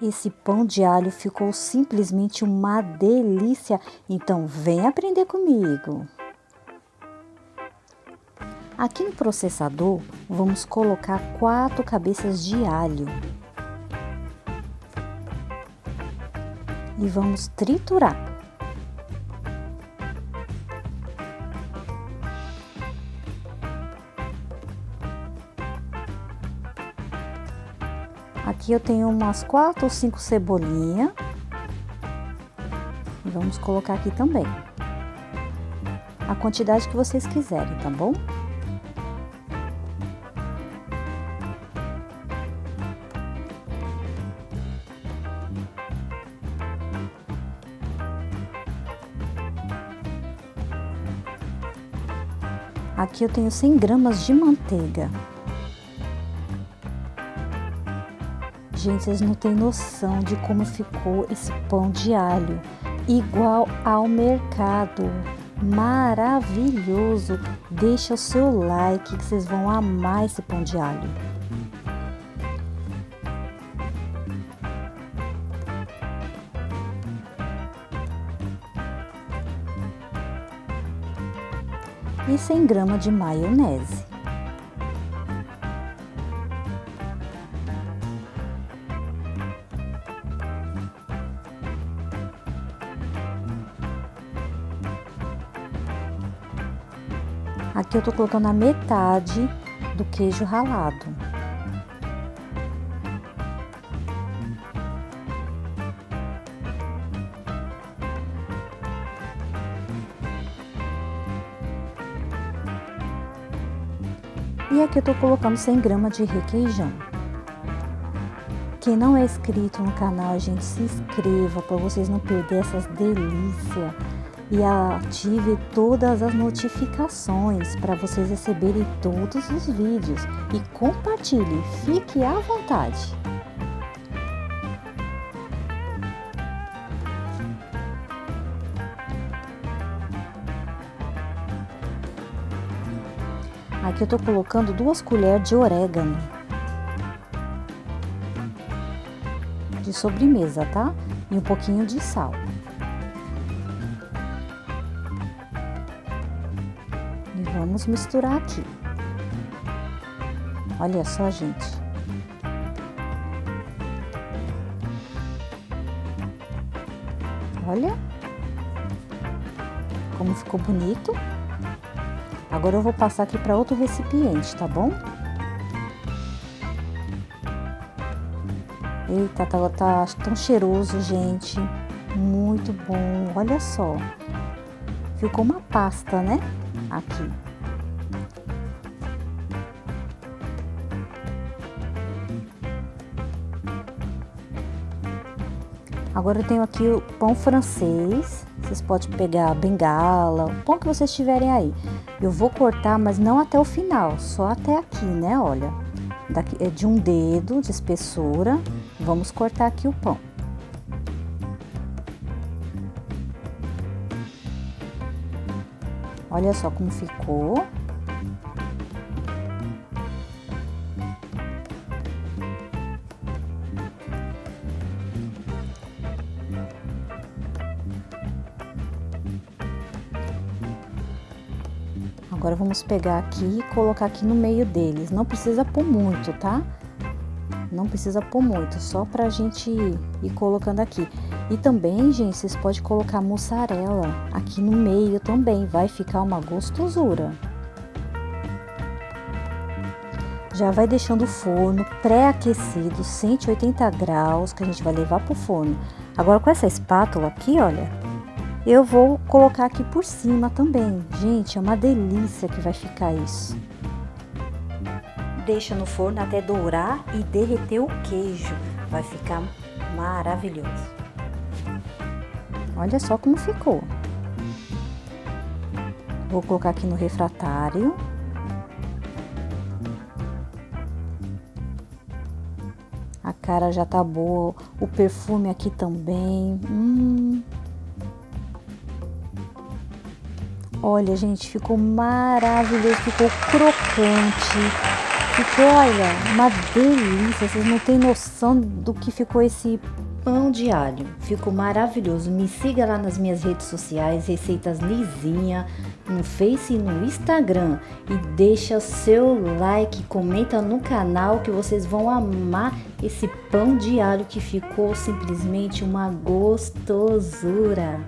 Esse pão de alho ficou simplesmente uma delícia, então vem aprender comigo. Aqui no processador, vamos colocar quatro cabeças de alho. E vamos triturar. Aqui eu tenho umas quatro ou cinco cebolinhas. E vamos colocar aqui também. A quantidade que vocês quiserem, tá bom? Aqui eu tenho 100 gramas de manteiga. Gente, vocês não têm noção de como ficou esse pão de alho. Igual ao mercado. Maravilhoso! Deixa o seu like que vocês vão amar esse pão de alho. E 100 gramas de maionese. Aqui eu tô colocando a metade do queijo ralado. E aqui eu tô colocando 100 gramas de requeijão. Quem não é inscrito no canal, gente, se inscreva para vocês não perderem essas delícias e ative todas as notificações para vocês receberem todos os vídeos e compartilhe, fique à vontade. Aqui eu tô colocando duas colheres de orégano. De sobremesa, tá? E um pouquinho de sal. Vamos misturar aqui. Olha só, gente. Olha como ficou bonito. Agora eu vou passar aqui para outro recipiente, tá bom? Eita, tá, tá tão cheiroso, gente. Muito bom. Olha só. Ficou uma pasta, né? Aqui. Agora eu tenho aqui o pão francês. Vocês podem pegar bengala, o pão que vocês tiverem aí. Eu vou cortar, mas não até o final, só até aqui, né? Olha, daqui, é de um dedo de espessura. Vamos cortar aqui o pão. Olha só como ficou. Agora vamos pegar aqui e colocar aqui no meio deles. Não precisa pôr muito, tá? Não precisa pôr muito, só pra gente ir colocando aqui. E também, gente, vocês podem colocar mussarela aqui no meio também, vai ficar uma gostosura. Já vai deixando o forno pré-aquecido, 180 graus, que a gente vai levar pro forno. Agora com essa espátula aqui, olha, eu vou colocar aqui por cima também. Gente, é uma delícia que vai ficar isso. Deixa no forno até dourar e derreter o queijo. Vai ficar maravilhoso. Olha só como ficou. Vou colocar aqui no refratário. A cara já tá boa, o perfume aqui também. Hum. Olha, gente, ficou maravilhoso, ficou crocante, Ficou, olha, uma delícia. Vocês não têm noção do que ficou esse pão de alho. Ficou maravilhoso. Me siga lá nas minhas redes sociais, Receitas Lizinha, no Face e no Instagram. E deixa seu like, comenta no canal que vocês vão amar esse pão de alho que ficou simplesmente uma gostosura.